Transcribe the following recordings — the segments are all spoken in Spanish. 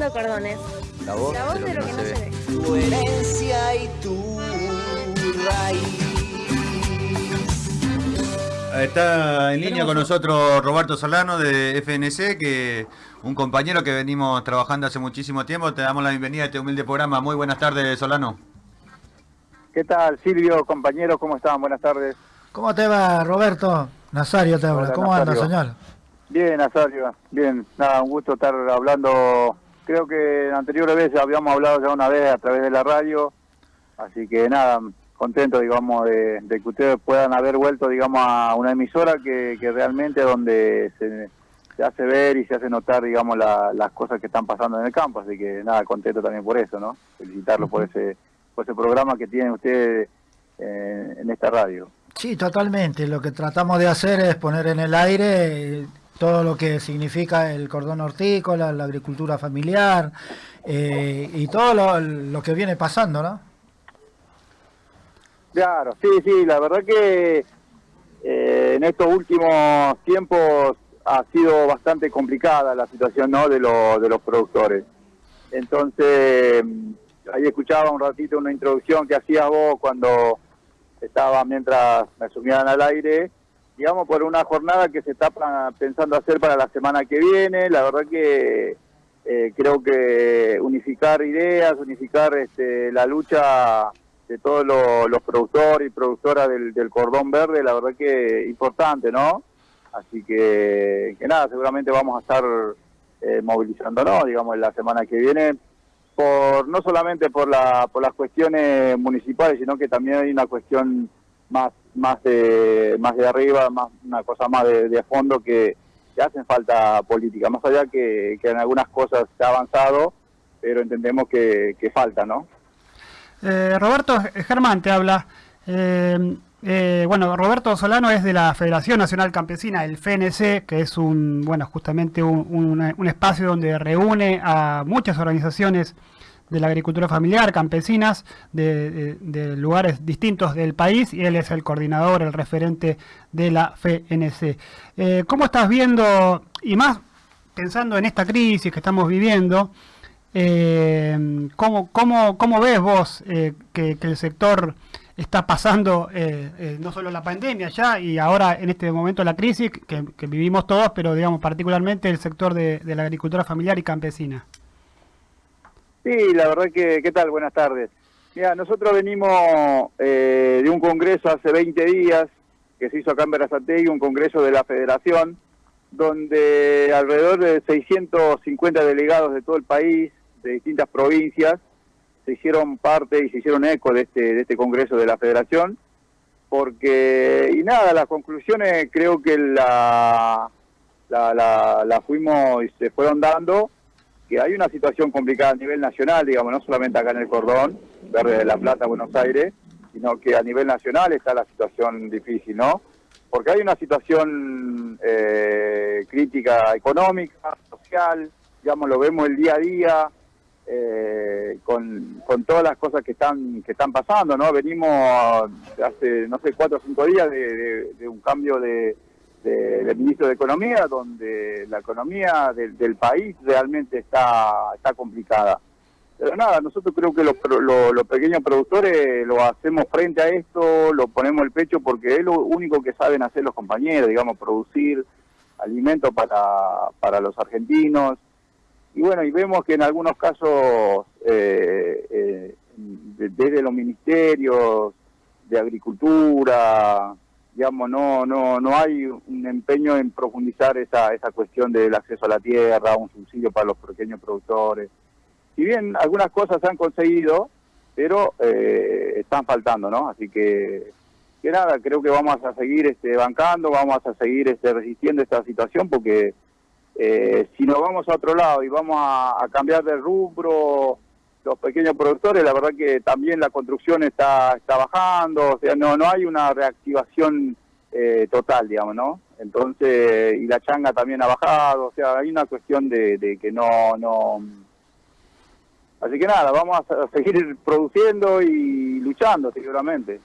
Cordones. La voz, La voz de lo que no se ve. Tu herencia y tu raíz. Está en línea con nosotros Roberto Solano de FNC, que un compañero que venimos trabajando hace muchísimo tiempo. Te damos la bienvenida a este humilde programa. Muy buenas tardes, Solano. ¿Qué tal, Silvio, compañeros? ¿Cómo están? Buenas tardes. ¿Cómo te va, Roberto? Nazario te habla. Hola, ¿Cómo anda, Nazario. señor? Bien, Nazario. Bien, nada, un gusto estar hablando. Creo que en anteriores veces habíamos hablado ya una vez a través de la radio. Así que nada, contento, digamos, de, de que ustedes puedan haber vuelto, digamos, a una emisora que, que realmente donde se, se hace ver y se hace notar, digamos, la- las cosas que están pasando en el campo. Así que nada, contento también por eso, ¿no? Felicitarlos por ese, por ese programa que tienen ustedes eh, en esta radio. Sí, totalmente. Lo que tratamos de hacer es poner en el aire eh, todo lo que significa el cordón hortícola, la agricultura familiar eh, y todo lo, lo que viene pasando, ¿no? Claro, sí, sí, la verdad que eh, en estos últimos tiempos ha sido bastante complicada la situación ¿no? de, los de los productores. Entonces, ahí escuchaba un ratito una introducción que hacías vos cuando estaba mientras me sumían al aire, digamos, por una jornada que se está pensando hacer para la semana que viene. La verdad que eh, creo que unificar ideas, unificar este, la lucha de todos lo- los productores y productoras del, cordón verde, la verdad que importante, ¿no? Así que, que nada, seguramente vamos a estar eh, movilizándonos, digamos, en la semana que viene, por no solamente por, la, por las cuestiones municipales, sino que también hay una cuestión más más de, más de arriba, más una cosa más de, de fondo que, hacen falta política, más allá que, que en algunas cosas se ha avanzado, pero entendemos que, que falta, ¿no? Eh, Roberto eh, Germán te habla. Eh, eh, bueno, Roberto Solano es de la Federación Nacional Campesina, el FNC, que es un, bueno, justamente un- un espacio donde reúne a muchas organizaciones de la agricultura familiar, campesinas, de, lugares distintos del país, y él es el coordinador, el referente de la FNC. Eh, ¿Cómo estás viendo, y más pensando en esta crisis que estamos viviendo, eh, ¿cómo, cómo, cómo ves vos eh, que, el sector está pasando no solo la pandemia ya y ahora en este momento la crisis que, vivimos todos, pero digamos particularmente el sector de la agricultura familiar y campesina? Sí, la verdad que, ¿qué tal? Buenas tardes. Mira, nosotros venimos eh, de un congreso hace 20 días que se hizo acá en Berazategui, un congreso de la federación, donde alrededor de 650 delegados de todo el país, de distintas provincias, se hicieron parte y se hicieron eco de este, de este congreso de la federación, porque, y nada, las conclusiones creo que la, la, la, la fuimos y se fueron dando, que hay una situación complicada a nivel nacional, digamos, no solamente acá en el cordón, Verde de la Plata, Buenos Aires, sino que a nivel nacional está la situación difícil, ¿no? Porque hay una situación eh, crítica económica, social, digamos, lo vemos el día a día, eh, con, con todas las cosas que están que están pasando, ¿no? Venimos hace, no sé, cuatro o cinco días de, un cambio de, de- del ministro de Economía, donde la economía del, del país realmente está, está complicada. Pero nada, nosotros creo que los, pro- lo- los pequeños productores lo hacemos frente a esto, lo ponemos el pecho porque es lo único que saben hacer los compañeros, digamos, producir alimentos para, para los argentinos. Y bueno, y vemos que en algunos casos, eh, eh, de- desde los ministerios de agricultura, digamos, no, no, no hay un empeño en profundizar esa, esa cuestión del acceso a la tierra, un subsidio para los pequeños productores. Si bien algunas cosas se han conseguido, pero eh, están faltando, ¿no? Así que, que nada, creo que vamos a seguir este, bancando, vamos a seguir este, resistiendo esta situación porque eh, si nos vamos a otro lado y vamos a, a cambiar de rubro, los pequeños productores, la verdad que también la construcción está, está bajando, o sea, no, no hay una reactivación eh, total, digamos, ¿no? Entonces, y la changa también ha bajado, o sea, hay una cuestión de, de que no, no... Así que nada, vamos a seguir produciendo y luchando, seguramente.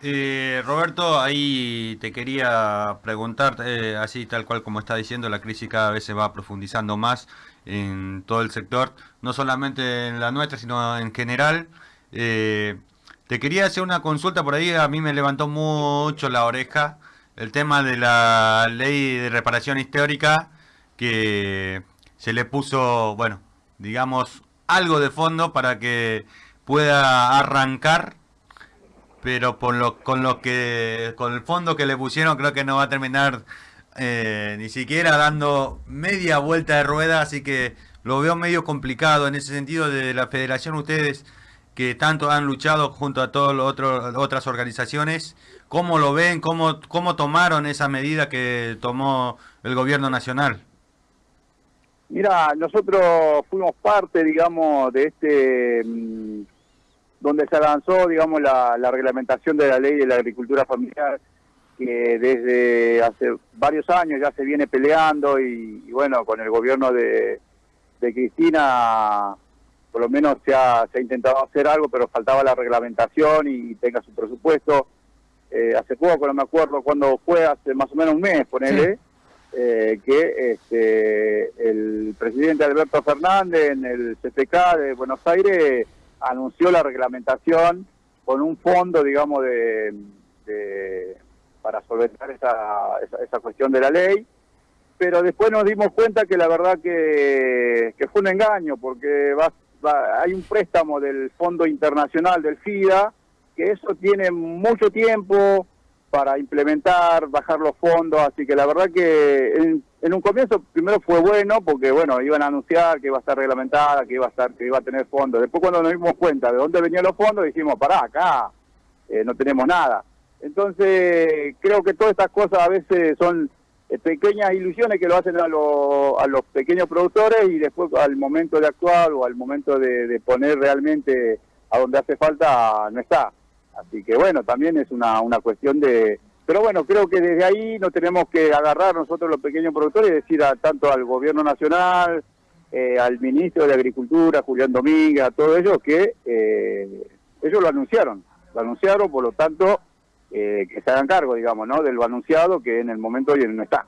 Eh, Roberto, ahí te quería preguntar, eh, así tal cual como está diciendo, la crisis cada vez se va profundizando más. En todo el sector, no solamente en la nuestra, sino en general. Eh, te quería hacer una consulta por ahí, a mí me levantó mucho la oreja el tema de la ley de reparación histórica que se le puso, bueno, digamos, algo de fondo para que pueda arrancar, pero por lo, con lo que, con el fondo que le pusieron, creo que no va a terminar eh, ni siquiera dando media vuelta de rueda, así que lo veo medio complicado en ese sentido de la federación. Ustedes que tanto han luchado junto a todas las otras organizaciones, ¿cómo lo ven? ¿Cómo, ¿Cómo tomaron esa medida que tomó el gobierno nacional? Mira, nosotros fuimos parte, digamos, de este, mm, donde se avanzó, digamos, la, reglamentación de la ley de la agricultura familiar, que desde hace varios años ya se viene peleando y, bueno, con el gobierno de, Cristina por lo menos se ha, se ha, intentado hacer algo, pero faltaba la reglamentación y tenga su presupuesto. Eh, hace poco, no me acuerdo cuándo fue, hace más o menos un mes, ponele, eh, que este, el presidente Alberto Fernández en el CPK de Buenos Aires anunció la reglamentación con un fondo, digamos, de, para solventar esa, esa, cuestión de la ley, pero después nos dimos cuenta que la verdad que, fue un engaño, porque va, hay un préstamo del Fondo Internacional del FIDA, que eso tiene mucho tiempo, para implementar, bajar los fondos, así que la verdad que en, un comienzo primero fue bueno porque bueno, iban a anunciar que iba a estar reglamentada, que iba a estar que iba a tener fondos. Después cuando nos dimos cuenta de dónde venían los fondos, dijimos, pará, acá eh, no tenemos nada. Entonces, creo que todas estas cosas a veces son eh, pequeñas ilusiones que lo hacen a, a los pequeños productores y después al momento de actuar o al momento de poner realmente a donde hace falta no está. Así que bueno, también es una, una cuestión de... Pero bueno, creo que desde ahí no tenemos que agarrar nosotros los pequeños productores y decir a, tanto al gobierno nacional, eh, al ministro de Agricultura, Julián Domínguez, a todos ellos, que eh, ellos lo anunciaron. Lo anunciaron, por lo tanto, eh, que se hagan cargo, digamos, ¿no? De lo anunciado que en el momento hoy no está.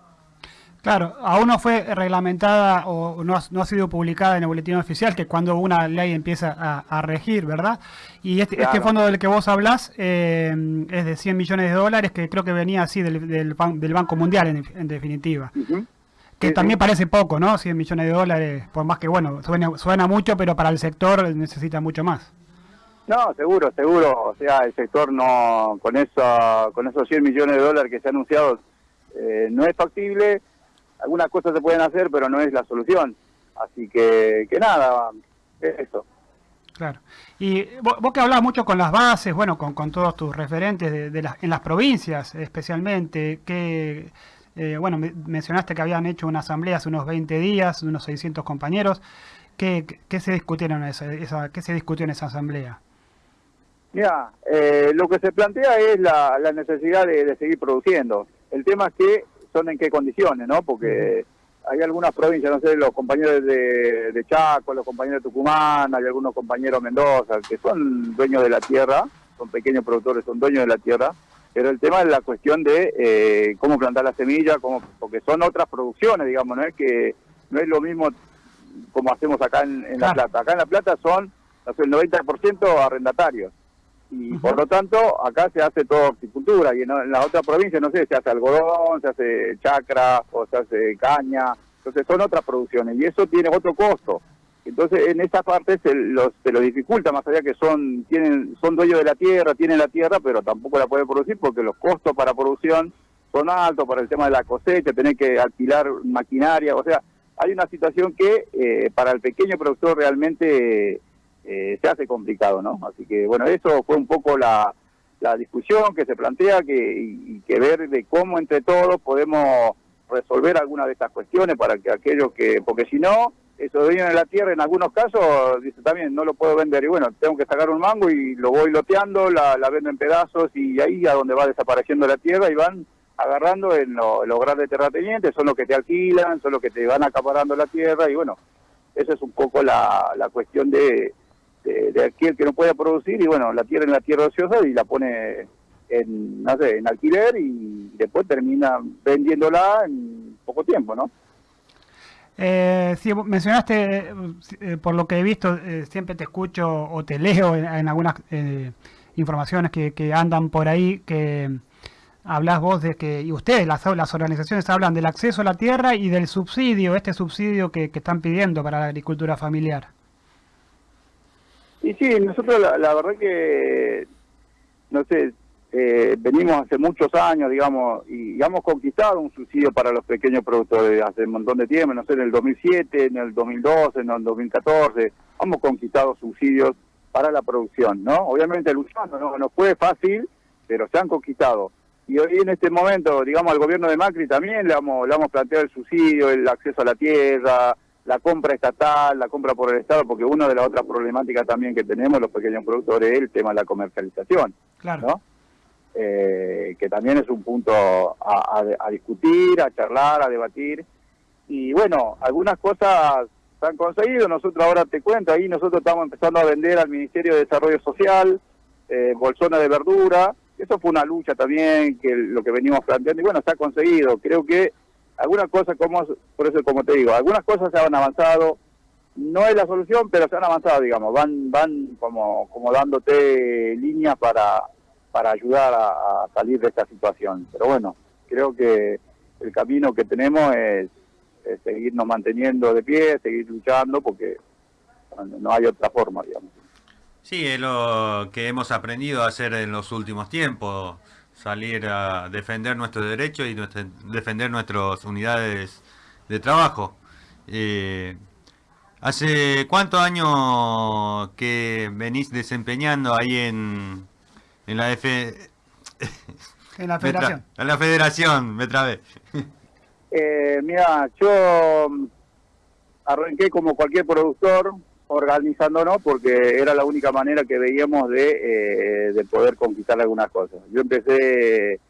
Claro, aún no fue reglamentada o no ha, sido publicada en el boletín oficial, que cuando una ley empieza a, regir, ¿verdad? Y este, este, fondo del que vos hablás eh, es de 100 millones de dólares, que creo que venía así del, del, Banco Mundial, en, definitiva. Que también parece poco, ¿no? 100 millones de dólares, por más que, bueno, suena, suena mucho, pero para el sector necesita mucho más. No, seguro, seguro. O sea, el sector no, con, eso, con esos 100 millones de dólares que se han anunciado, eh, no es factible algunas cosas se pueden hacer, pero no es la solución. Así que, que nada, es eso. Claro. Y vos, que hablás mucho con las bases, bueno, con, todos tus referentes de, las, en las provincias especialmente, que, eh, bueno, mencionaste que habían hecho una asamblea hace unos 20 días, unos 600 compañeros. ¿Qué, qué se discutió en esa asamblea? Mira, eh, lo que se plantea es la, la necesidad de, de, seguir produciendo. El tema es que son en qué condiciones, ¿no? Porque hay algunas provincias, no sé, los compañeros de, Chaco, los compañeros de Tucumán, hay algunos compañeros de Mendoza, que son dueños de la tierra, son pequeños productores, son dueños de la tierra, pero el tema es la cuestión de eh, cómo plantar la semilla, cómo, porque son otras producciones, digamos, no es que no es lo mismo como hacemos acá en, La Plata. Acá en La Plata son el 90% arrendatarios y por lo tanto acá se hace toda horticultura y en, la otra provincia no sé se hace algodón se hace chacra o se hace caña entonces son otras producciones y eso tiene otro costo. Entonces en esa parte se, los, se lo dificulta más allá que son tienen son dueños de la tierra tienen la tierra pero tampoco la pueden producir porque los costos para producción son altos para el tema de la cosecha tener que alquilar maquinaria o sea hay una situación que eh, para el pequeño productor realmente eh, se hace complicado, ¿no? Así que, bueno, eso fue un poco la, la discusión que se plantea que, y, que ver de cómo entre todos podemos resolver alguna de estas cuestiones para que aquellos que, porque si no, eso de en la tierra en algunos casos, dice también, no lo puedo vender y bueno, tengo que sacar un mango y lo voy loteando, la, la vendo en pedazos y ahí a donde va desapareciendo la tierra y van agarrando en, los grandes terratenientes, son los que te alquilan, son los que te van acaparando la tierra y bueno, esa es un poco la, la cuestión de, de, aquel que no puede producir y bueno, la tierra en la tierra ociosa y la pone en, no sé, en alquiler y después termina vendiéndola en poco tiempo, ¿no? Eh, sí, mencionaste, eh, por lo que he visto, eh, siempre te escucho o te leo en, en algunas eh, informaciones que, que andan por ahí, que hablas vos de que, y ustedes, las, las organizaciones, hablan del acceso a la tierra y del subsidio, este subsidio que, que están pidiendo para la agricultura familiar. Y sí, nosotros la, la verdad que, no sé, eh, venimos hace muchos años, digamos, y, hemos conquistado un subsidio para los pequeños productores hace un montón de tiempo, no sé, en el 2007, en el 2012, en el 2014, hemos conquistado subsidios para la producción, ¿no? Obviamente luchando, no, no fue fácil, pero se han conquistado. Y hoy en este momento, digamos, al gobierno de Macri también le hemos, le hemos planteado el subsidio, el acceso a la tierra, la compra estatal, la compra por el Estado, porque una de las otras problemáticas también que tenemos los pequeños productores es el tema de la comercialización, Claro. ¿no? Eh, que también es un punto a, a- a discutir, a charlar, a debatir. Y bueno, algunas cosas se han conseguido, nosotros ahora te cuento, ahí nosotros estamos empezando a vender al Ministerio de Desarrollo Social, eh, bolsones de verdura, eso fue una lucha también, que lo que venimos planteando, y bueno, se ha conseguido, creo que algunas cosas, como por eso como te digo, algunas cosas se han avanzado, no es la solución, pero se han avanzado, digamos, van van como, como dándote líneas para, para ayudar a, salir de esta situación. Pero bueno, creo que el camino que tenemos es, es seguirnos manteniendo de pie, seguir luchando, porque no- no hay otra forma, digamos. Sí, es lo que hemos aprendido a hacer en los últimos tiempos, salir a defender nuestros derechos y nuestra- defender nuestras unidades de trabajo. Eh, ¿Hace cuántos años que venís desempeñando ahí en, en la F... En la federación. En la federación, me trabé. Eh, mira, yo arranqué como cualquier productor organizándonos porque era la única manera que veíamos de, eh, de poder conquistar algunas cosas. Yo empecé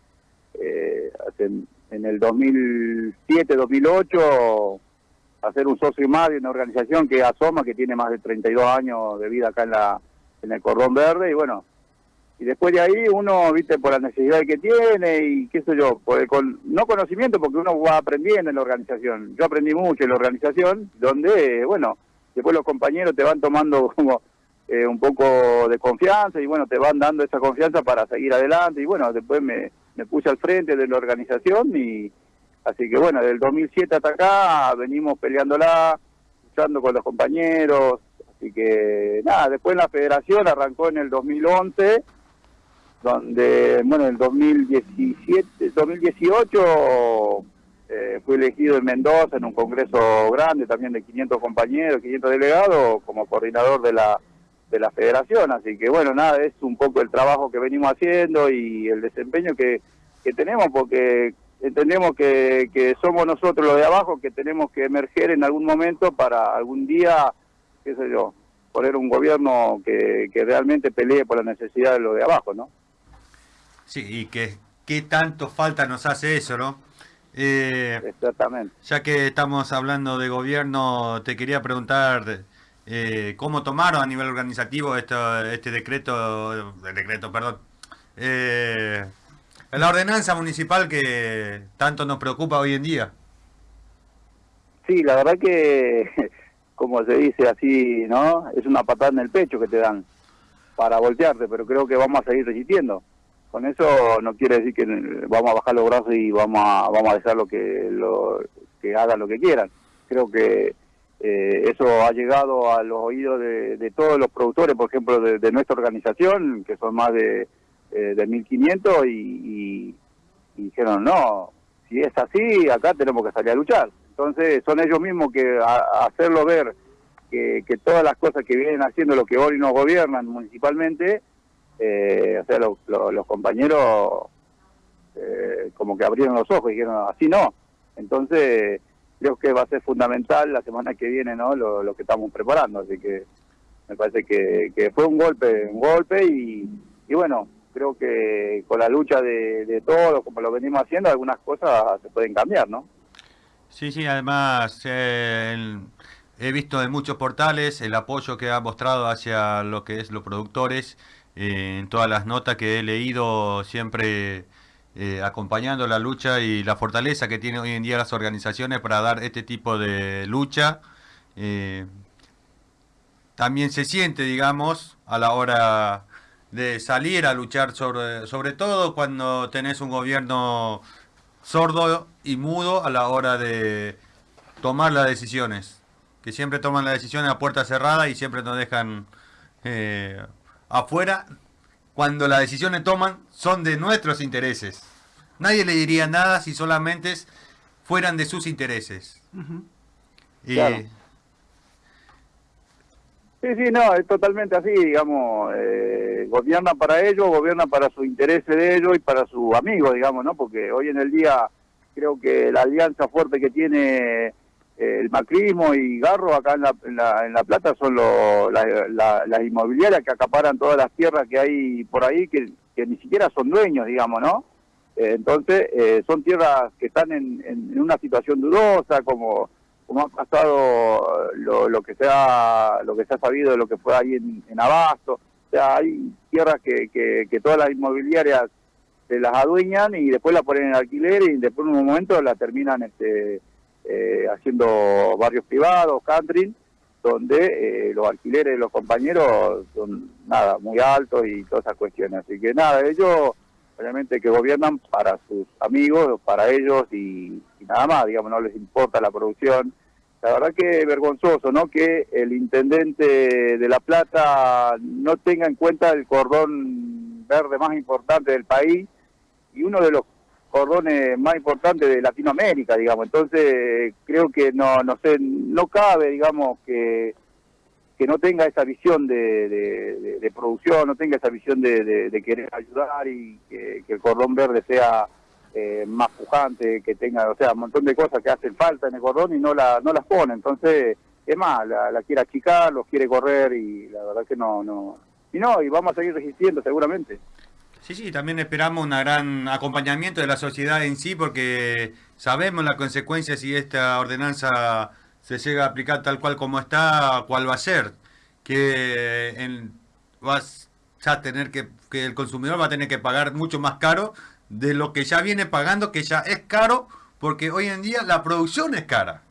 eh, en el 2007, 2008 a ser un socio más de una organización que Asoma, que tiene más de 32 años de vida acá en, la, en el Cordón Verde y bueno, y después de ahí uno, viste, por la necesidad que tiene y qué sé yo, por el con- no conocimiento, porque uno va aprendiendo en la organización. Yo aprendí mucho en la organización, donde, bueno, después los compañeros te van tomando como eh, un poco de confianza y bueno, te van dando esa confianza para seguir adelante y bueno, después me, puse al frente de la organización y así que bueno, del 2007 hasta acá venimos peleándola, luchando con los compañeros, así que nada, después la federación arrancó en el 2011 donde, bueno, en el 2017, 2018 eh, fui elegido en Mendoza en un congreso grande también de 500 compañeros, 500 delegados como coordinador de la de la federación, así que bueno, nada, es un poco el trabajo que venimos haciendo y el desempeño que, que tenemos porque entendemos que, que somos nosotros los de abajo que tenemos que emerger en algún momento para algún día, qué sé yo, poner un gobierno que, que realmente pelee por la necesidad de lo de abajo, ¿no? Sí, y que qué tanto falta nos hace eso, ¿no? Eh, Exactamente. Ya que estamos hablando de gobierno, te quería preguntar eh, cómo tomaron a nivel organizativo esto, este decreto, el decreto, perdón, eh, la ordenanza municipal que tanto nos preocupa hoy en día. Sí, la verdad que, como se dice así, ¿no? Es una patada en el pecho que te dan para voltearte, pero creo que vamos a seguir resistiendo. Con eso no quiere decir que vamos a bajar los brazos y vamos a, vamos a dejar lo que, lo, que hagan lo que quieran. Creo que eh, eso ha llegado a los oídos de, de todos los productores, por ejemplo, de, nuestra organización, que son más de, eh, de 1.500, y, y, y dijeron, no, si es así, acá tenemos que salir a luchar. Entonces son ellos mismos que a, hacerlo ver que, que, todas las cosas que vienen haciendo lo que hoy nos gobiernan municipalmente, eh, o sea, lo, lo, los compañeros eh, como que abrieron los ojos y dijeron, así no. Entonces creo que va a ser fundamental la semana que viene no lo, que estamos preparando, así que me parece que, fue un golpe, un golpe y, bueno, creo que con la lucha de, todos, como lo venimos haciendo, algunas cosas se pueden cambiar, ¿no? Sí, sí, además eh, he visto en muchos portales el apoyo que ha mostrado hacia lo que es los productores, eh, en todas las notas que he leído siempre eh, acompañando la lucha y la fortaleza que tienen hoy en día las organizaciones para dar este tipo de lucha. Eh, también se siente, digamos, a la hora de salir a luchar sobre, sobre todo cuando tenés un gobierno sordo y mudo a la hora de tomar las decisiones. Que siempre toman las decisiones a puerta cerrada y siempre nos dejan afuera cuando las decisiones toman son de nuestros intereses. Nadie le diría nada si solamente fueran de sus intereses. Y- Claro. Sí, sí, no, es totalmente así, digamos, eh, gobiernan para ellos, gobiernan para su interés de ellos y para sus amigos, digamos, ¿no? Porque hoy en el día creo que la alianza fuerte que tiene el macrismo y Garro acá en La, en la, en la Plata son lo- la- la- las inmobiliarias que acaparan todas las tierras que hay por ahí, que, ni siquiera son dueños, digamos, ¿no? Eh, entonces, eh, son tierras que están en, en- una situación dudosa, como como ha pasado lo, lo que se ha lo que se ha sabido de lo que fue ahí en, Abasto. O sea, hay tierras que, que, que todas las inmobiliarias se las adueñan y después la ponen en alquiler y después en un momento la terminan este, eh, haciendo barrios privados, country, donde eh, los alquileres de los compañeros son nada, muy altos y todas esas cuestiones. Así que nada, ellos obviamente que gobiernan para sus amigos, para ellos y, nada más, digamos, no les importa la producción. La verdad que vergonzoso, ¿no? Que el intendente de La Plata no tenga en cuenta el cordón verde más importante del país y uno de los cordones más importantes de Latinoamérica, digamos. Entonces, creo que no, no sé, no cabe, digamos, que que no tenga esa visión de, de- producción, no tenga esa visión de, de- querer ayudar y que, que el cordón verde sea eh, más pujante, que tenga, o sea, un montón de cosas que hacen falta en el cordón y no, la, no las pone. Entonces, es más, la, la quiere achicar, los quiere correr y la verdad que no, no. Y no, y vamos a seguir resistiendo seguramente. Sí, sí, también esperamos un gran acompañamiento de la sociedad en sí porque sabemos las consecuencias si esta ordenanza se llega a aplicar tal cual como está, cuál va a ser. Que en- vas a tener que, que el consumidor va a tener que pagar mucho más caro de lo que ya viene pagando, que ya es caro, porque hoy en día la producción es cara.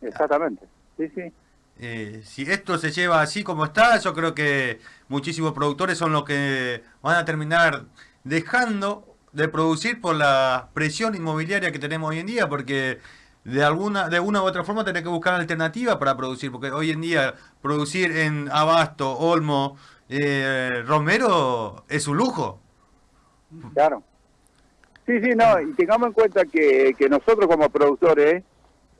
Exactamente. Sí, sí. Eh, si esto se lleva así como está, yo creo que muchísimos productores son los que van a terminar dejando de producir por la presión inmobiliaria que tenemos hoy en día, porque de alguna de una u otra forma tenés que buscar alternativas para producir, porque hoy en día producir en Abasto, Olmo, eh, Romero es un lujo. Claro. Sí, sí, no, y tengamos en cuenta que, que nosotros como productores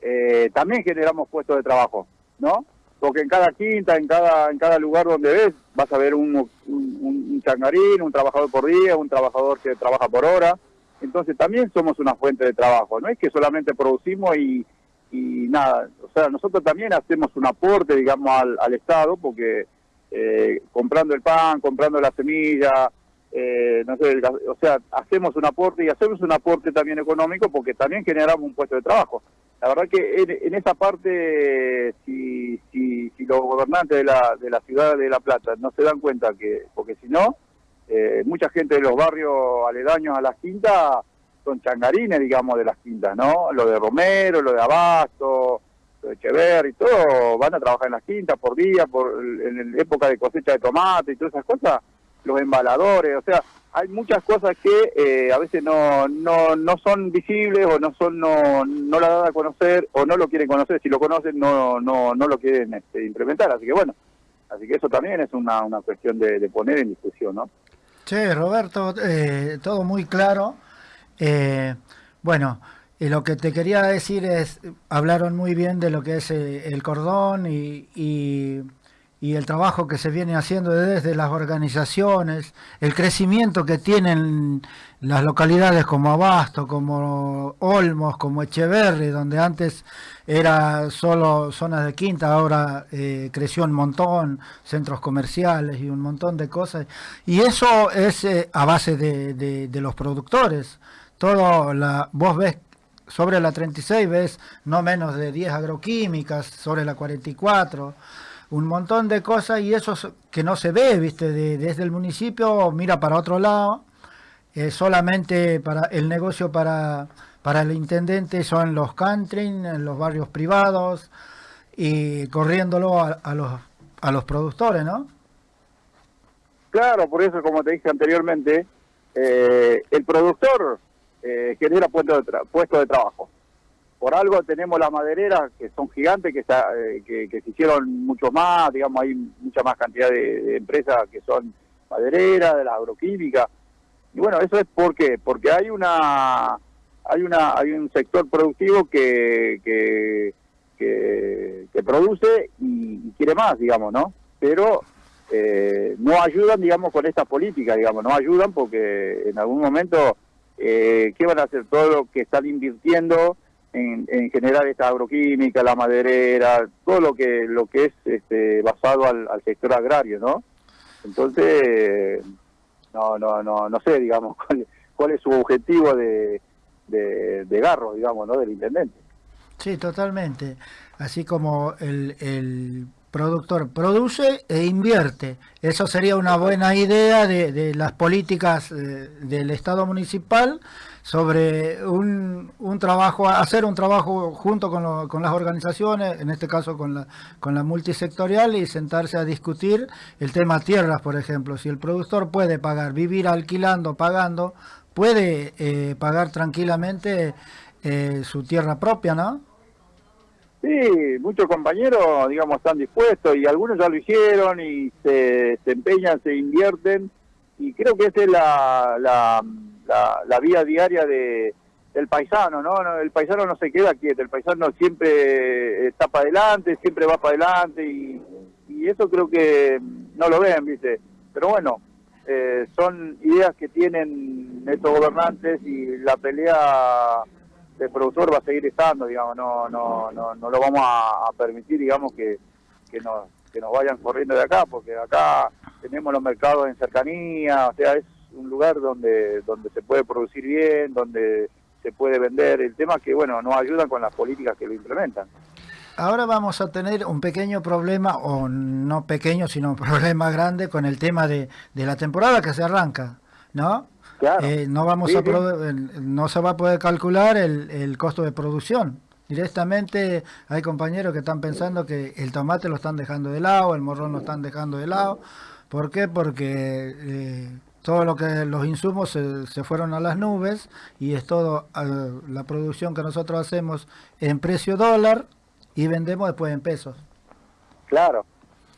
eh, también generamos puestos de trabajo, ¿no? Porque en cada quinta, en cada en cada lugar donde ves, vas a ver un, un, un changarín, un trabajador por día, un trabajador que trabaja por hora. Entonces también somos una fuente de trabajo, no es que solamente producimos y, y nada, o sea, nosotros también hacemos un aporte, digamos, al, Estado, porque eh, comprando el pan, comprando la semilla, eh, no sé, el o sea, hacemos un aporte y hacemos un aporte también económico porque también generamos un puesto de trabajo. La verdad que en, en esa parte, si, si, si los gobernantes de la, de la ciudad de La Plata no se dan cuenta que, porque si no, eh, mucha gente de los barrios aledaños a las quintas son changarines, digamos, de las quintas, ¿no? Lo de Romero, lo de Abasto, lo de Echeverri, todo, van a trabajar en las quintas por día, por en época de cosecha de tomate y todas esas cosas, los embaladores, o sea, hay muchas cosas que eh, a veces no, no, no son visibles o no son no, no la dan a conocer o no lo quieren conocer, si lo conocen no, no, no lo quieren este, implementar, así que bueno, así que eso también es una, una cuestión de, poner en discusión, ¿no? Che, Roberto, eh, todo muy claro. Eh, bueno, lo que te quería decir es, hablaron muy bien de lo que es eh, el cordón y, y- y el trabajo que se viene haciendo desde las organizaciones, el crecimiento que tienen las localidades como Abasto, como Olmos, como Echeverri, donde antes era solo zonas de quinta, ahora eh, creció un montón, centros comerciales y un montón de cosas. Y eso es eh, a base de, de- los productores. Todo la, vos ves sobre la 36 ves no menos de 10 agroquímicas, sobre la 44, un montón de cosas y eso es que no se ve, viste, de- desde el municipio mira para otro lado eh, solamente para el negocio para, para el intendente son los country, en los barrios privados y corriéndolo a, los, a los productores, ¿no? Claro, por eso, como te dije anteriormente, eh, el productor eh, genera puestos de, tra- puestos de trabajo. Por algo tenemos las madereras que son gigantes, que, está, eh, que, se hicieron mucho más, digamos, hay mucha más cantidad de, empresas que son madereras, de la agroquímica. Y bueno, eso es ¿por qué? porque hay una hay una hay un sector productivo que que, que, que produce y, quiere más, digamos, ¿no? Pero eh, no ayudan, digamos, con esta política, digamos, no ayudan porque en algún momento, eh, ¿qué van a hacer? Todo lo que están invirtiendo en, en generar esta agroquímica, la maderera, todo lo que lo que es este, basado al, al sector agrario, ¿no? Entonces, no, no, no, no sé, digamos, cuál, cuál es su objetivo de, de, Garro, digamos, ¿no? Del intendente. Sí, totalmente. Así como el, el productor produce e invierte. Eso sería una buena idea de, de las políticas eh, del Estado municipal sobre un, un trabajo, hacer un trabajo junto con, lo- con las organizaciones, en este caso con la, con la multisectorial, y sentarse a discutir el tema tierras, por ejemplo. Si el productor puede pagar, vivir alquilando, pagando, puede eh, pagar tranquilamente eh, su tierra propia, ¿no? Sí, muchos compañeros, digamos, están dispuestos y algunos ya lo hicieron y se, empeñan, se invierten y creo que esa es la, la, la, la vía diaria de, del paisano, ¿no? El paisano no se queda quieto, el paisano siempre está para adelante, siempre va para adelante y, eso creo que no lo ven, ¿viste? Pero bueno, eh, son ideas que tienen estos gobernantes y la pelea del productor va a seguir estando, digamos, no no no, no lo vamos a permitir, digamos, que, que, nos, que nos vayan corriendo de acá, porque acá tenemos los mercados en cercanía, o sea, es un lugar donde, donde se puede producir bien, donde se puede vender, el tema es que, bueno, nos ayudan con las políticas que lo implementan. Ahora vamos a tener un pequeño problema, o no pequeño, sino un problema grande con el tema de, de la temporada que se arranca, ¿no? Claro. Eh, no vamos Sí, a el- no se va a poder calcular el, el costo de producción. Directamente hay compañeros que están pensando que el tomate lo están dejando de lado, el morrón lo están dejando de lado. ¿Por qué? Porque eh, todo lo que los insumos se, se fueron a las nubes y es todo la producción que nosotros hacemos en precio dólar y vendemos después en pesos. Claro.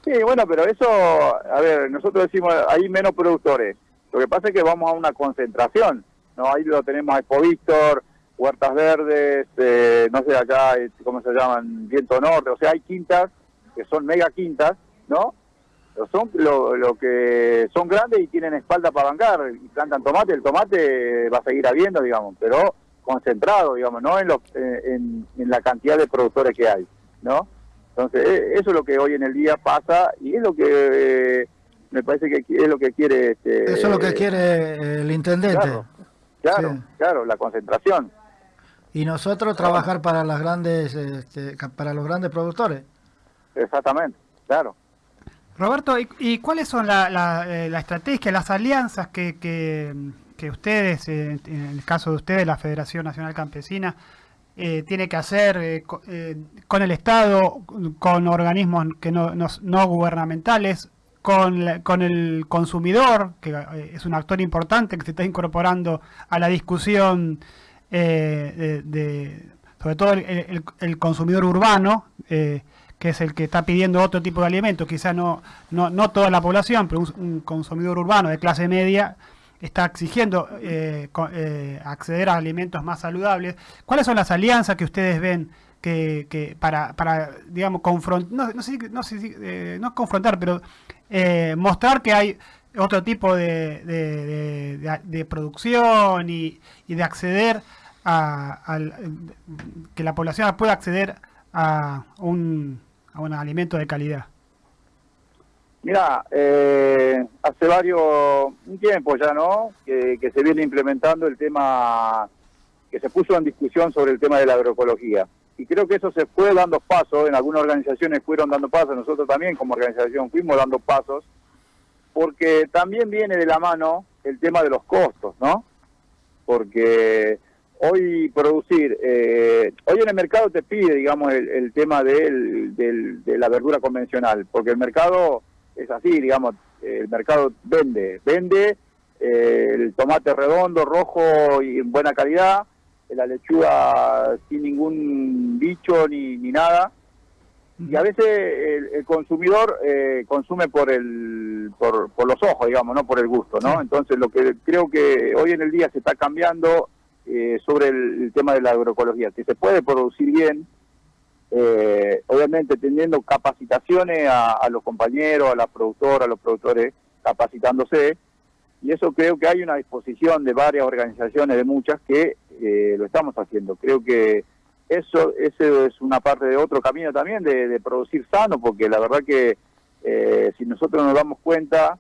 Sí, bueno, pero eso, a ver, nosotros decimos, hay menos productores. Lo que pasa es que vamos a una concentración, ¿no? Ahí lo tenemos a Expo Víctor, Huertas Verdes, eh, no sé acá, eh, ¿cómo se llaman? Viento Norte, o sea, hay quintas que son mega quintas, ¿no? Son lo, lo que son grandes y tienen espalda para bancar y plantan tomate, el tomate va a seguir habiendo, digamos, pero concentrado, digamos, no en, lo- eh, en, en la cantidad de productores que hay, ¿no? Entonces, eh, eso es lo que hoy en el día pasa y es lo que eh, me parece que es lo que quiere... Este, Eso es lo que quiere eh, el intendente. Claro, claro, Sí. claro, la concentración. Y nosotros trabajar para las grandes, este, para los grandes productores. Exactamente, claro. Roberto, ¿y, cuáles son la, la, eh, estrategia, las alianzas que, ustedes, eh, en el caso de ustedes, la Federación Nacional Campesina, eh, tiene que hacer co- con el Estado, con organismos que no, gubernamentales, con, el consumidor, que es un actor importante que se está incorporando a la discusión sobre todo el, consumidor urbano, que es el que está pidiendo otro tipo de alimentos, quizás no, no, no toda la población, pero un, consumidor urbano de clase media está exigiendo eh, eh, acceder a alimentos más saludables. ¿Cuáles son las alianzas que ustedes ven que, que para, para, digamos, confrontar, no, no sé, eh, confrontar, pero mostrar que hay otro tipo de, de- producción y, y de acceder a, al- que la población pueda acceder a un, a un alimento de calidad. Mira, eh, hace varios, un tiempo ya, ¿no? Que, que se viene implementando el tema, que se puso en discusión sobre el tema de la agroecología. Y creo que eso se fue dando pasos, en algunas organizaciones fueron dando pasos, nosotros también como organización fuimos dando pasos, porque también viene de la mano el tema de los costos, ¿no? Porque hoy producir, eh, hoy en el mercado te pide, digamos, el, el tema del, del- de la verdura convencional, porque el mercado es así, digamos, el mercado vende, vende eh, el tomate redondo, rojo y en buena calidad, la lechuga sin ningún bicho ni, ni nada, y a veces el, el consumidor eh, consume por el por, por los ojos digamos no por el gusto no entonces lo que creo que hoy en el día se está cambiando eh, sobre el, tema de la agroecología. Que se puede producir bien eh, obviamente teniendo capacitaciones a, a los compañeros a las productoras a los productores capacitándose y eso creo que hay una disposición de varias organizaciones de muchas que eh, lo estamos haciendo. Creo que eso ese es una parte de otro camino también de, de producir sano, porque la verdad que eh, si nosotros nos damos cuenta,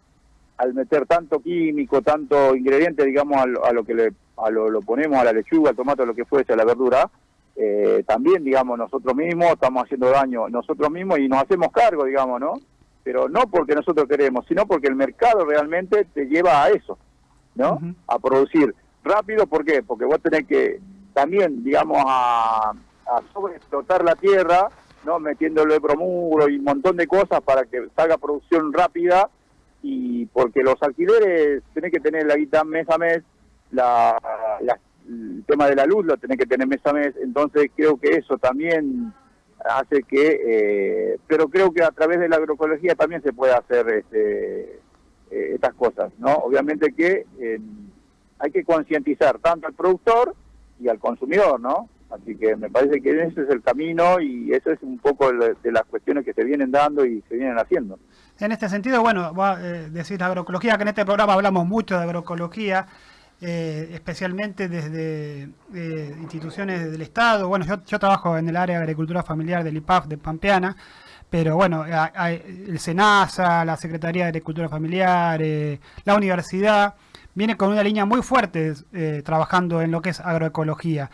al meter tanto químico, tanto ingrediente, digamos, a lo, a lo que le a lo, lo ponemos a la lechuga, al tomate, a lo que fuese, a la verdura, eh, también, digamos, nosotros mismos estamos haciendo daño nosotros mismos y nos hacemos cargo, digamos, ¿no? Pero no porque nosotros queremos, sino porque el mercado realmente te lleva a eso, ¿no? A producir rápido, ¿por qué? Porque vos tenés que también, digamos, a, a sobreexplotar la tierra, ¿no? Metiéndole bromuro y un montón de cosas para que salga producción rápida y porque los alquileres tenés que tener la guita mes a mes, la, el tema de la luz lo tenés que tener mes a mes, entonces creo que eso también hace que, eh, pero creo que a través de la agroecología también se puede hacer este, eh, estas cosas, ¿no? Obviamente que hay que concientizar tanto al productor y al consumidor, ¿no? Así que me parece que ese es el camino y eso es un poco de las cuestiones que se vienen dando y se vienen haciendo. En este sentido, bueno, va, eh, agroecología, que en este programa hablamos mucho de agroecología, eh, especialmente desde eh, instituciones del Estado. Bueno, yo, trabajo en el área de agricultura familiar del IPAF de Pampeana, pero bueno, hay- el SENASA, la Secretaría de Agricultura Familiar, eh, la universidad, viene con una línea muy fuerte eh, trabajando en lo que es agroecología.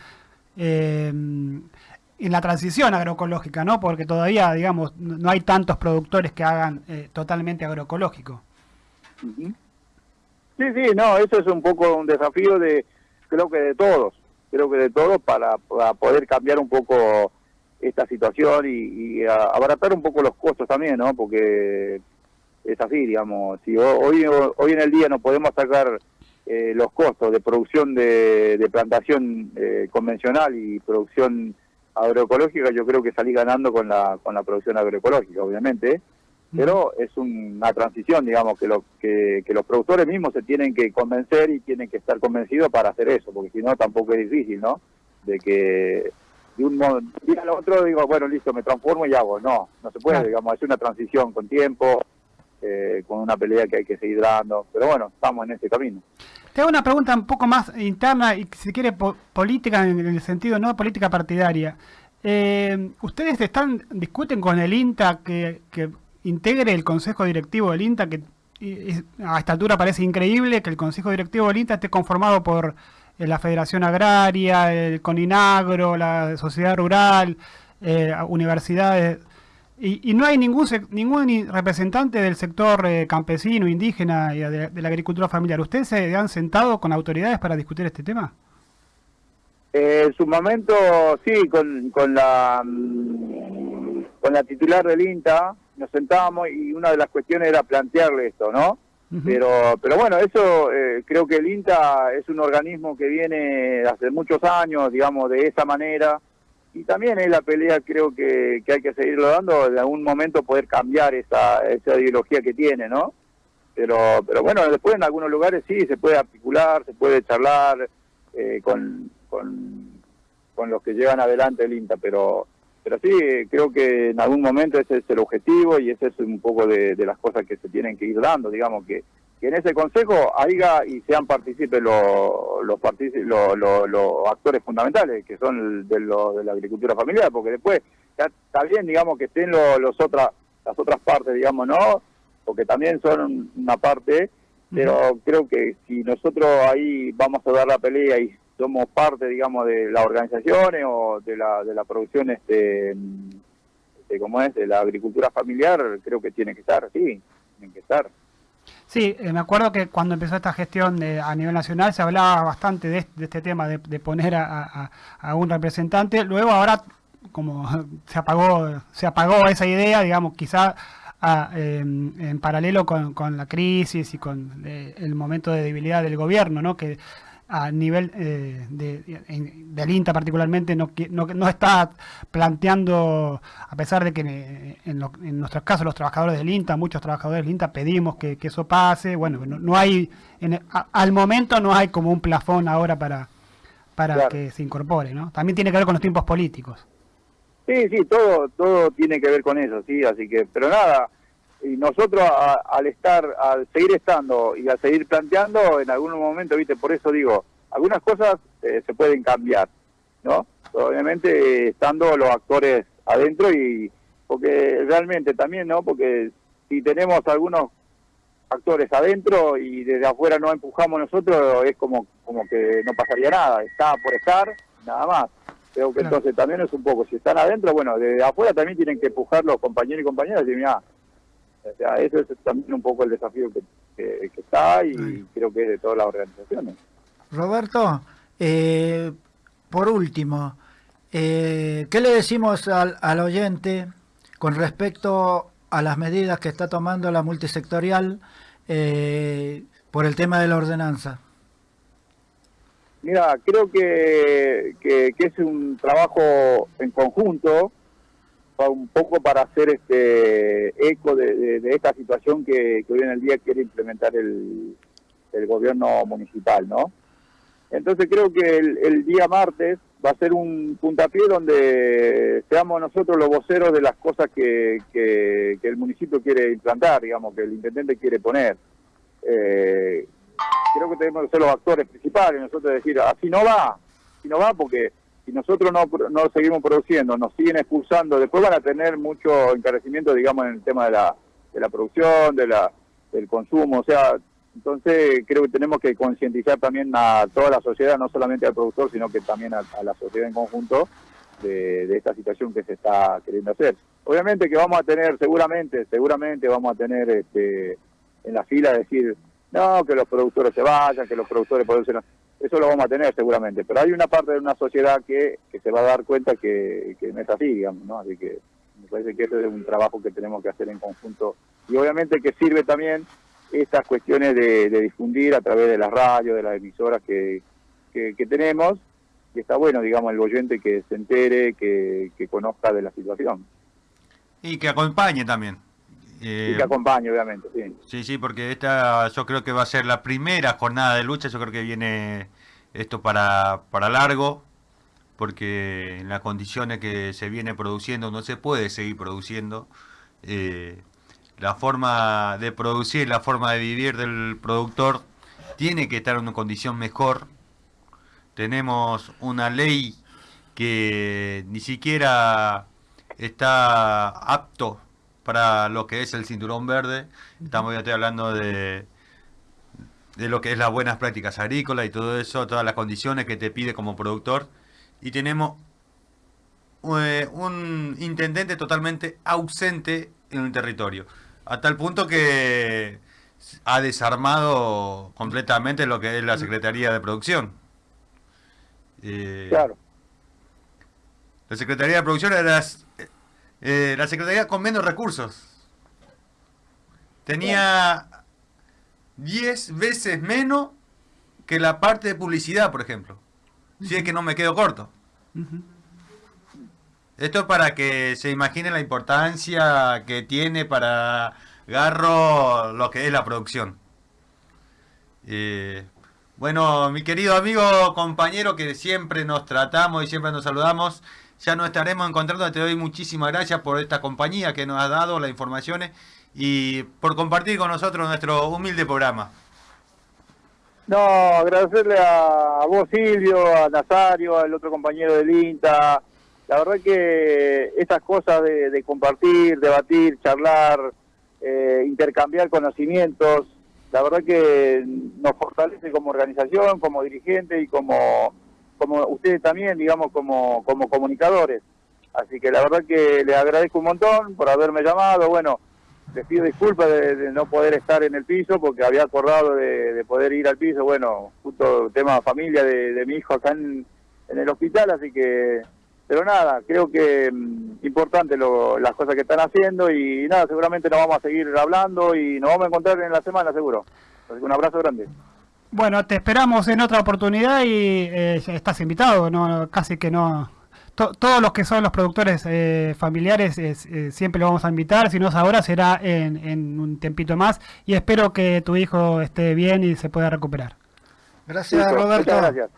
En la transición agroecológica, ¿no? Porque todavía, digamos, no hay tantos productores que hagan eh, totalmente agroecológico. Sí, sí, no, eso es un poco un desafío de, creo que de todos, creo que de todos para, poder cambiar un poco esta situación y, y abaratar un poco los costos también, ¿no? Porque es así, digamos, si ho- hoy, hoy en el día no podemos sacar eh, los costos de producción de, de plantación eh, convencional y producción agroecológica, yo creo que salí ganando con la, con la producción agroecológica, obviamente, pero es una transición, digamos, que, lo, que, que los productores mismos se tienen que convencer y tienen que estar convencidos para hacer eso, porque si no tampoco es difícil, ¿no? De que de un día al otro digo, bueno, listo, me transformo y hago. No, no se puede, digamos, es una transición con tiempo, eh, con una pelea que hay que seguir dando, pero bueno, estamos en ese camino. Te hago una pregunta un poco más interna y si quiere po- política en el sentido no política partidaria. Eh, ¿Ustedes están discuten con el INTA que, integre el consejo directivo del INTA que a esta altura parece increíble que el consejo directivo del INTA esté conformado por eh, la Federación Agraria, el CONINAGRO, la Sociedad Rural, eh, universidades y, y no hay ningún ningún representante del sector eh, campesino, indígena y de, de la agricultura familiar. ¿Ustedes se han sentado con autoridades para discutir este tema? Eh, en su momento, sí, con, con la mm, con la titular del INTA nos sentábamos y una de las cuestiones era plantearle esto, ¿no? Pero, pero bueno, eso eh, creo que el INTA es un organismo que viene hace muchos años, digamos, de esa manera. Y también es la pelea, creo que, que hay que seguirlo dando, en algún momento poder cambiar esa, esa ideología que tiene, ¿no? Pero, pero bueno, después en algunos lugares sí se puede articular, se puede charlar eh, con, con, con los que llevan adelante el INTA, pero pero sí, creo que en algún momento ese es el objetivo y ese es un poco de, de las cosas que se tienen que ir dando, digamos, que, que en ese consejo haya y sean partícipes los los, los, los- los actores fundamentales, que son de, lo- de la agricultura familiar, porque después ya está bien, digamos, que estén lo- los otras las otras partes, digamos, ¿no? Porque también son una parte, pero creo que si nosotros ahí vamos a dar la pelea y somos parte, digamos, de las organizaciones o de la, de la producción, este, este, ¿cómo es? De la agricultura familiar, creo que tiene que estar, sí, tienen que estar. Sí, eh, me acuerdo que cuando empezó esta gestión de, a nivel nacional se hablaba bastante de, de este tema, de, poner a, a- un representante. Luego ahora, como se apagó, se apagó esa idea, digamos, quizá em, en paralelo con, con la crisis y con eh, el momento de debilidad del gobierno, ¿no? Que a nivel eh, de, en- del INTA particularmente no, no, no está planteando, a pesar de que eh, en, lo- en nuestros casos los trabajadores del INTA, muchos trabajadores del INTA pedimos que, que eso pase, bueno, no, no hay, en- a- al momento no hay como un plafón ahora para, para Claro. que se incorpore, ¿no? También tiene que ver con los tiempos políticos. Sí, sí, todo, todo tiene que ver con eso, sí, así que, pero nada, y nosotros a- al estar, al seguir estando y al seguir planteando, en algún momento, viste, por eso digo, algunas cosas eh, se pueden cambiar, ¿no? Obviamente estando los actores adentro y, porque realmente también, ¿no? Porque si tenemos algunos actores adentro y desde afuera no empujamos nosotros, es como, como que no pasaría nada, está por estar, nada más. Creo que Claro. entonces también es un poco, si están adentro, bueno, desde afuera también tienen que empujar los compañeros y compañeras y decir, mira, o sea, eso es también un poco el desafío que, que- que está y Ay. creo que es de todas las organizaciones. Roberto, eh, por último, eh, ¿qué le decimos al, al oyente con respecto a las medidas que está tomando la multisectorial eh, por el tema de la ordenanza? Mira, creo que, que, que es un trabajo en conjunto, un poco para hacer este eco de, esta situación que, que hoy en el día quiere implementar el, el gobierno municipal, ¿no? Entonces creo que el, el día martes va a ser un puntapié donde seamos nosotros los voceros de las cosas que, que, que el municipio quiere implantar, digamos, que el intendente quiere poner. Eh, creo que tenemos que ser los actores principales, nosotros decir, así no va, así no va porque si nosotros no, no seguimos produciendo, nos siguen expulsando, después van a tener mucho encarecimiento, digamos, en el tema de la, de la producción, de la, del consumo, o sea, entonces creo que tenemos que concientizar también a toda la sociedad, no solamente al productor, sino que también a, la sociedad en conjunto de, de esta situación que se está queriendo hacer. Obviamente que vamos a tener, seguramente, seguramente vamos a tener este, en la fila decir, no, que los productores se vayan, que los productores producen... Eso lo vamos a tener seguramente, pero hay una parte de una sociedad que, que se va a dar cuenta que, que no es así, digamos, ¿no? Así que me parece que ese es un trabajo que tenemos que hacer en conjunto y obviamente que sirve también estas cuestiones de, de difundir a través de las radios, de las emisoras que, que, que tenemos y está bueno, digamos, el oyente que se entere, que, que conozca de la situación Y que acompañe también. Eh, y que acompañe, obviamente, sí. Sí, sí, porque esta yo creo que va a ser la primera jornada de lucha, yo creo que viene esto para, para largo, porque en las condiciones que se viene produciendo no se puede seguir produciendo. Eh, la forma de producir, la forma de vivir del productor tiene que estar en una condición mejor. Tenemos una ley que ni siquiera está apto para lo que es el cinturón verde. Estamos ya estoy hablando de, de lo que es las buenas prácticas agrícolas y todo eso, todas las condiciones que te pide como productor. Y tenemos eh, un intendente totalmente ausente en el territorio. A tal punto que ha desarmado completamente lo que es la Secretaría de Producción. Eh, Claro, La Secretaría de Producción era eh, la Secretaría con menos recursos. Tenía 10 veces menos que la parte de publicidad, por ejemplo. Si es que no me quedo corto. Esto es para que se imagine la importancia que tiene para Garro lo que es la producción. Eh, bueno, mi querido amigo, compañero, que siempre nos tratamos y siempre nos saludamos, ya nos estaremos encontrando. Te doy muchísimas gracias por esta compañía que nos has dado, las informaciones y por compartir con nosotros nuestro humilde programa. No, agradecerle a, a vos, Silvio, a Nazario, al otro compañero del INTA. La verdad que estas cosas de, de compartir, debatir, charlar, eh, intercambiar conocimientos, la verdad que nos fortalece como organización, como dirigente y como, como ustedes también, digamos, como, como comunicadores. Así que la verdad que les agradezco un montón por haberme llamado. Bueno, les pido disculpas de, de no poder estar en el piso porque había acordado de, de poder ir al piso, bueno, justo tema familia de, mi hijo acá en, en el hospital, así que, pero nada, creo que mm, importante lo- las cosas que están haciendo y nada, seguramente nos vamos a seguir hablando y nos vamos a encontrar en la semana seguro. Así que un abrazo grande. Bueno, te esperamos en otra oportunidad y eh, ya estás invitado, no, casi que no. to- todos los que son los productores eh, familiares eh, eh, siempre lo vamos a invitar, si no es ahora será en, en un tiempito más y espero que tu hijo esté bien y se pueda recuperar. Gracias, Listo, Roberto. Muchas gracias,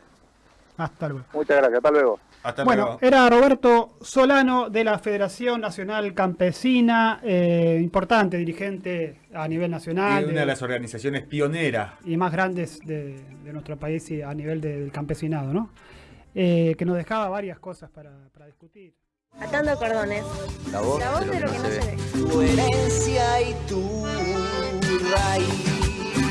Hasta luego. muchas gracias, hasta luego. Hasta Bueno, luego. era Roberto Solano de la Federación Nacional Campesina, eh, importante dirigente a nivel nacional Y una de- de las organizaciones pioneras. y más grandes de, de nuestro país y a nivel de- del campesinado, ¿no? Eh, que nos dejaba varias cosas para, para discutir. Atando cordones. La voz, La voz de lo que no se ve. Tu herencia y tu raíz.